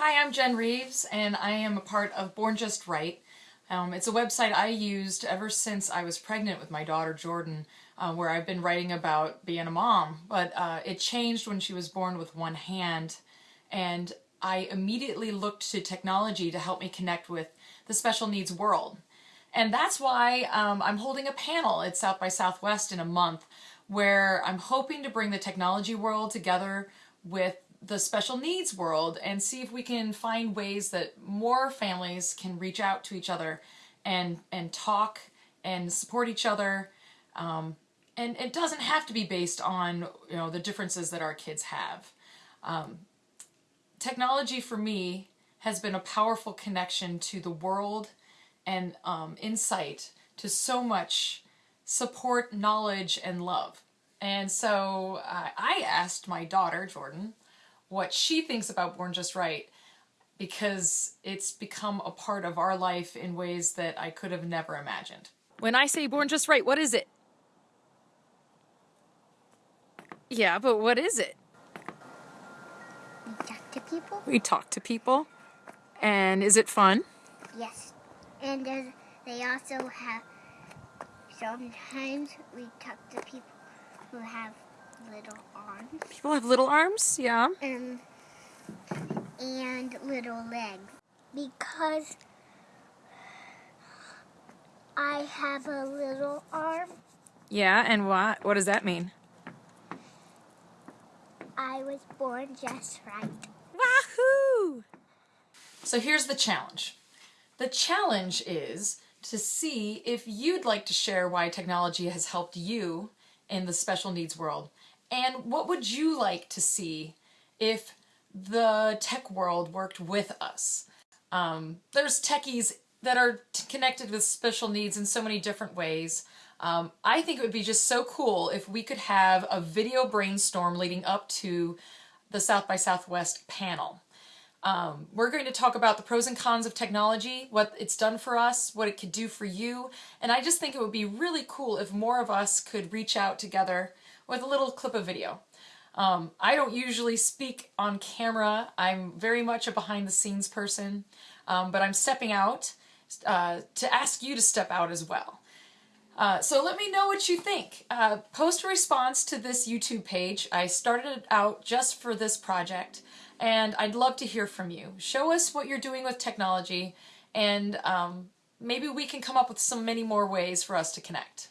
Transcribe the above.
Hi, I'm Jen Reeves, and I am a part of Born Just Right. Um, it's a website I used ever since I was pregnant with my daughter Jordan, uh, where I've been writing about being a mom. But uh, it changed when she was born with one hand, and I immediately looked to technology to help me connect with the special needs world. And that's why um, I'm holding a panel at South by Southwest in a month, where I'm hoping to bring the technology world together with the special needs world and see if we can find ways that more families can reach out to each other and and talk and support each other. Um, and it doesn't have to be based on you know the differences that our kids have. Um, technology for me has been a powerful connection to the world and um, insight to so much support knowledge and love. And so uh, I asked my daughter Jordan what she thinks about Born Just Right because it's become a part of our life in ways that I could have never imagined. When I say Born Just Right, what is it? Yeah, but what is it? We talk to people. We talk to people. And is it fun? Yes. And they also have, sometimes we talk to people who have little arms. People have little arms, yeah. And, and little legs. Because I have a little arm. Yeah, and what? What does that mean? I was born just right. Wahoo! So here's the challenge. The challenge is to see if you'd like to share why technology has helped you in the special needs world. And what would you like to see if the tech world worked with us? Um, there's techies that are connected with special needs in so many different ways. Um, I think it would be just so cool if we could have a video brainstorm leading up to the South by Southwest panel. Um, we're going to talk about the pros and cons of technology, what it's done for us, what it could do for you, and I just think it would be really cool if more of us could reach out together with a little clip of video. Um, I don't usually speak on camera. I'm very much a behind the scenes person, um, but I'm stepping out uh, to ask you to step out as well. Uh, so let me know what you think. Uh, post a response to this YouTube page. I started it out just for this project, and I'd love to hear from you. Show us what you're doing with technology, and um, maybe we can come up with some many more ways for us to connect.